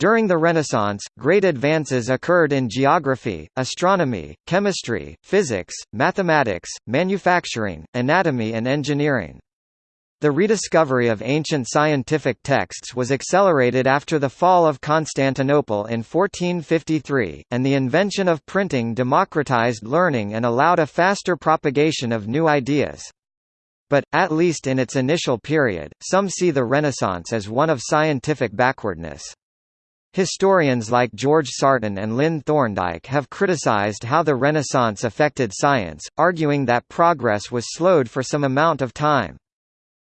During the Renaissance, great advances occurred in geography, astronomy, chemistry, physics, mathematics, manufacturing, anatomy and engineering. The rediscovery of ancient scientific texts was accelerated after the fall of Constantinople in 1453, and the invention of printing democratized learning and allowed a faster propagation of new ideas. But, at least in its initial period, some see the Renaissance as one of scientific backwardness. Historians like George Sarton and Lynn Thorndike have criticized how the Renaissance affected science, arguing that progress was slowed for some amount of time.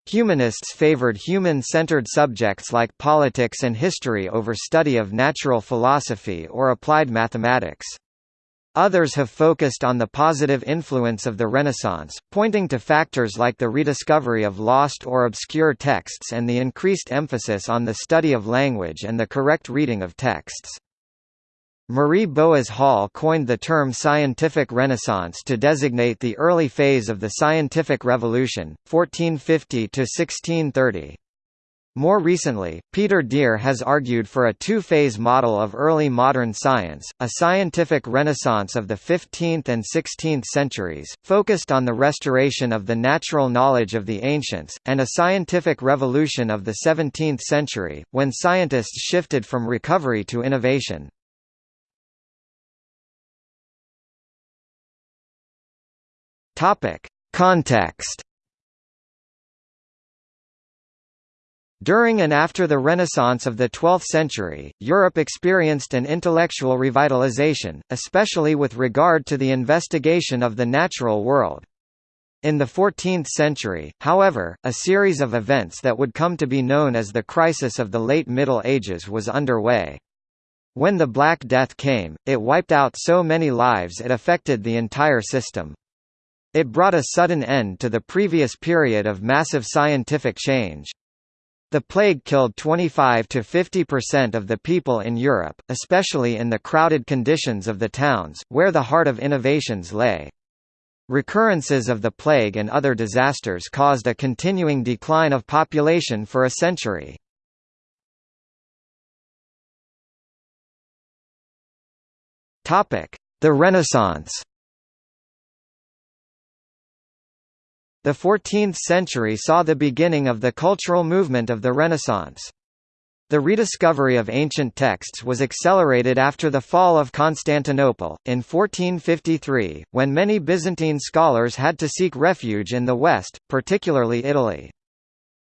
Humanists favored human-centered subjects like politics and history over study of natural philosophy or applied mathematics. Others have focused on the positive influence of the Renaissance, pointing to factors like the rediscovery of lost or obscure texts and the increased emphasis on the study of language and the correct reading of texts. Marie Boas Hall coined the term scientific renaissance to designate the early phase of the scientific revolution, 1450 to 1630. More recently, Peter Dear has argued for a two-phase model of early modern science, a scientific renaissance of the 15th and 16th centuries, focused on the restoration of the natural knowledge of the ancients, and a scientific revolution of the 17th century, when scientists shifted from recovery to innovation. Context During and after the Renaissance of the 12th century, Europe experienced an intellectual revitalization, especially with regard to the investigation of the natural world. In the 14th century, however, a series of events that would come to be known as the crisis of the late Middle Ages was underway. When the Black Death came, it wiped out so many lives it affected the entire system. It brought a sudden end to the previous period of massive scientific change. The plague killed 25 to 50% of the people in Europe, especially in the crowded conditions of the towns, where the heart of innovations lay. Recurrences of the plague and other disasters caused a continuing decline of population for a century. The Renaissance The 14th century saw the beginning of the cultural movement of the Renaissance. The rediscovery of ancient texts was accelerated after the fall of Constantinople, in 1453, when many Byzantine scholars had to seek refuge in the West, particularly Italy.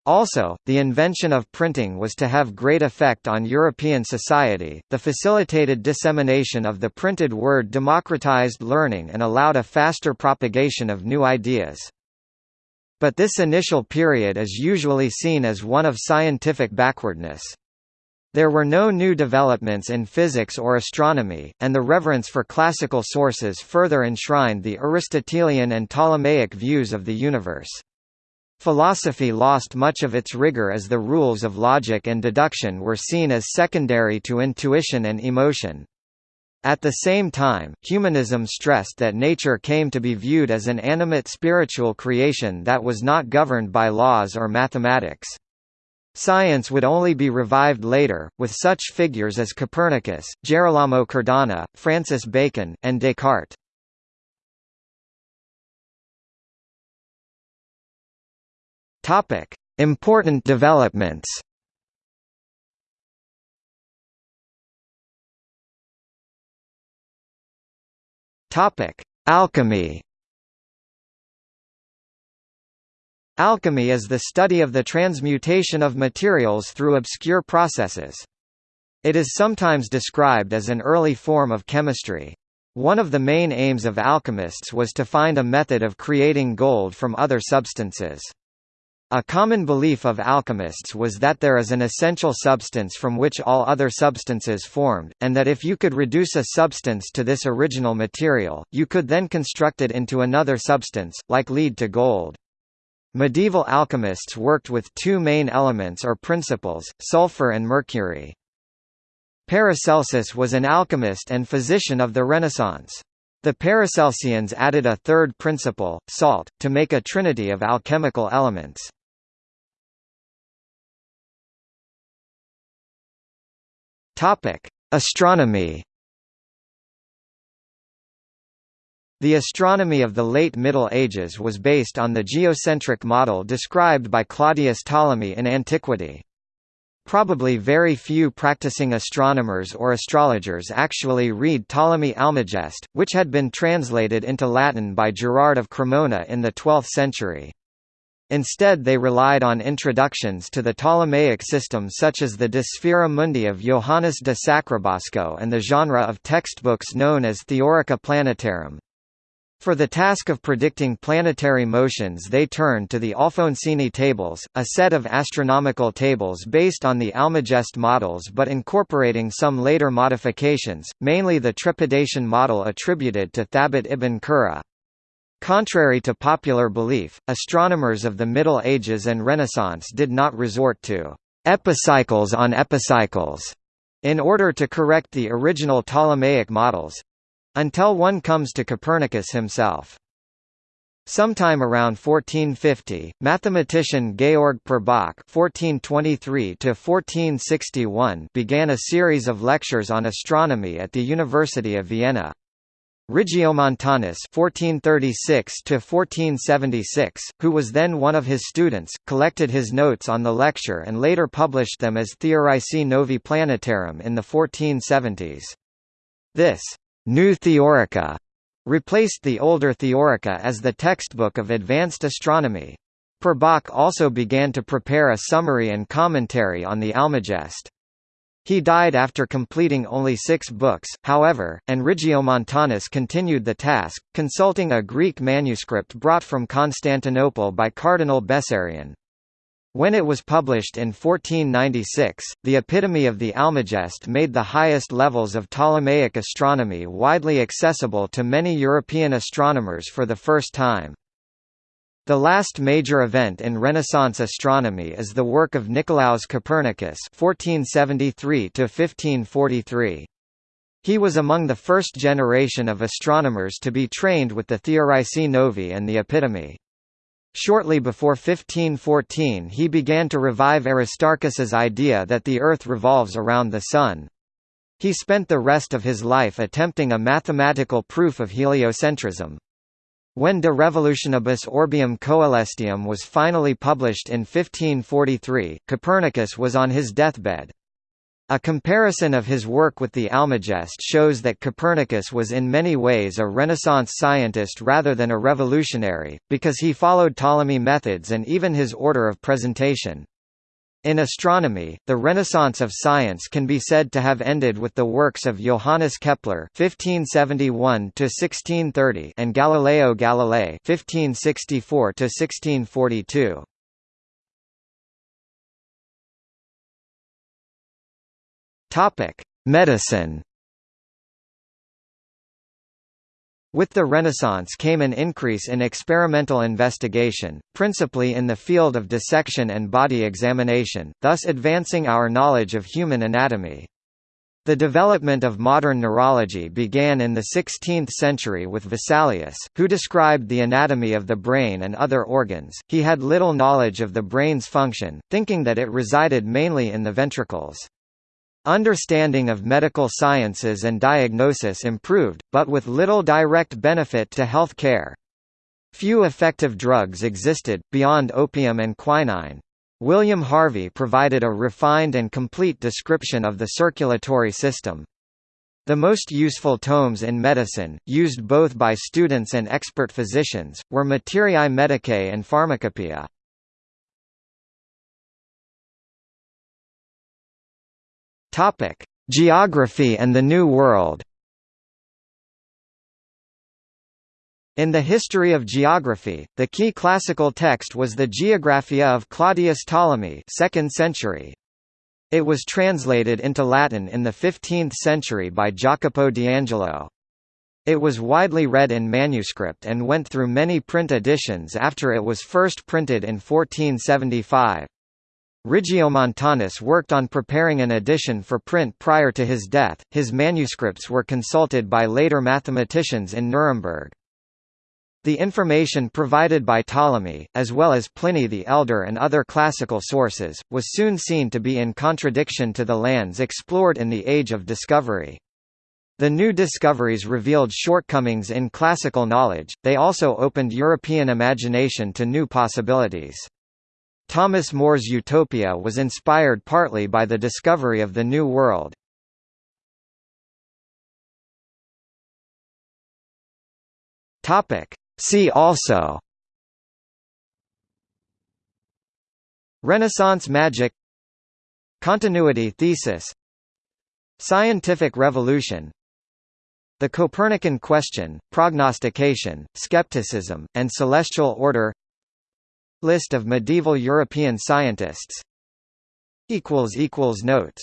Also, the invention of printing was to have great effect on European society. The facilitated dissemination of the printed word democratized learning and allowed a faster propagation of new ideas. But this initial period is usually seen as one of scientific backwardness. There were no new developments in physics or astronomy, and the reverence for classical sources further enshrined the Aristotelian and Ptolemaic views of the universe. Philosophy lost much of its rigor as the rules of logic and deduction were seen as secondary to intuition and emotion. At the same time, humanism stressed that nature came to be viewed as an animate spiritual creation that was not governed by laws or mathematics. Science would only be revived later, with such figures as Copernicus, Gerolamo Cardano, Francis Bacon, and Descartes. Important developments Topic: Alchemy. Alchemy is the study of the transmutation of materials through obscure processes. It is sometimes described as an early form of chemistry. One of the main aims of alchemists was to find a method of creating gold from other substances. A common belief of alchemists was that there is an essential substance from which all other substances formed, and that if you could reduce a substance to this original material, you could then construct it into another substance, like lead to gold. Medieval alchemists worked with two main elements or principles, sulfur and mercury. Paracelsus was an alchemist and physician of the Renaissance. The Paracelsians added a third principle, salt, to make a trinity of alchemical elements. Topic: Astronomy. The astronomy of the late Middle Ages was based on the geocentric model described by Claudius Ptolemy in antiquity. Probably very few practicing astronomers or astrologers actually read Ptolemy Almagest, which had been translated into Latin by Gerard of Cremona in the 12th century. Instead they relied on introductions to the Ptolemaic system such as the De Sphaera Mundi of Johannes de Sacrobosco and the genre of textbooks known as Theorica Planetarum. For the task of predicting planetary motions they turned to the Alfonsine tables, a set of astronomical tables based on the Almagest models but incorporating some later modifications, mainly the trepidation model attributed to Thabit ibn Qurra. Contrary to popular belief, astronomers of the Middle Ages and Renaissance did not resort to epicycles on epicycles in order to correct the original Ptolemaic models until one comes to Copernicus himself. Sometime around 1450, mathematician Georg Purbach (1423–1461) began a series of lectures on astronomy at the University of Vienna. Regiomontanus (1436–1476), who was then one of his students, collected his notes on the lecture and later published them as Theoricae Novi Planetarum in the 1470s. This new Theorica replaced the older Theorica as the textbook of advanced astronomy. Purbach also began to prepare a summary and commentary on the Almagest. He died after completing only six books, however, and Regiomontanus continued the task, consulting a Greek manuscript brought from Constantinople by Cardinal Bessarion. When it was published in 1496, the epitome of the Almagest made the highest levels of Ptolemaic astronomy widely accessible to many European astronomers for the first time. The last major event in Renaissance astronomy is the work of Nicolaus Copernicus (1473–1543). He was among the first generation of astronomers to be trained with the Theoricae Novi and the Epitome. Shortly before 1514 he began to revive Aristarchus's idea that the Earth revolves around the Sun. He spent the rest of his life attempting a mathematical proof of heliocentrism. When De Revolutionibus Orbium Coelestium was finally published in 1543, Copernicus was on his deathbed. A comparison of his work with the Almagest shows that Copernicus was in many ways a Renaissance scientist rather than a revolutionary, because he followed Ptolemy methods and even his order of presentation. In astronomy, the Renaissance of science can be said to have ended with the works of Johannes Kepler (1571–1630) and Galileo Galilei (1564–1642). Topic: Medicine. With the Renaissance came an increase in experimental investigation, principally in the field of dissection and body examination, thus advancing our knowledge of human anatomy. The development of modern neurology began in the 16th century with Vesalius, who described the anatomy of the brain and other organs. He had little knowledge of the brain's function, thinking that it resided mainly in the ventricles. Understanding of medical sciences and diagnosis improved, but with little direct benefit to health care. Few effective drugs existed, beyond opium and quinine. William Harvey provided a refined and complete description of the circulatory system. The most useful tomes in medicine, used both by students and expert physicians, were Materiae Medicae and Pharmacopoeia. Topic: Geography and the New World. In the history of geography, the key classical text was the Geographia of Claudius Ptolemy 2nd century. It was translated into Latin in the 15th century by Jacopo d'Angelo. It was widely read in manuscript and went through many print editions after it was first printed in 1475. Regiomontanus worked on preparing an edition for print prior to his death. His manuscripts were consulted by later mathematicians in Nuremberg. The information provided by Ptolemy, as well as Pliny the Elder and other classical sources, was soon seen to be in contradiction to the lands explored in the Age of Discovery. The new discoveries revealed shortcomings in classical knowledge, they also opened European imagination to new possibilities. Thomas More's Utopia was inspired partly by the discovery of the New World. See also. Renaissance magic. Continuity thesis. Scientific revolution. The Copernican question, prognostication, skepticism, and celestial order List of medieval European scientists. Notes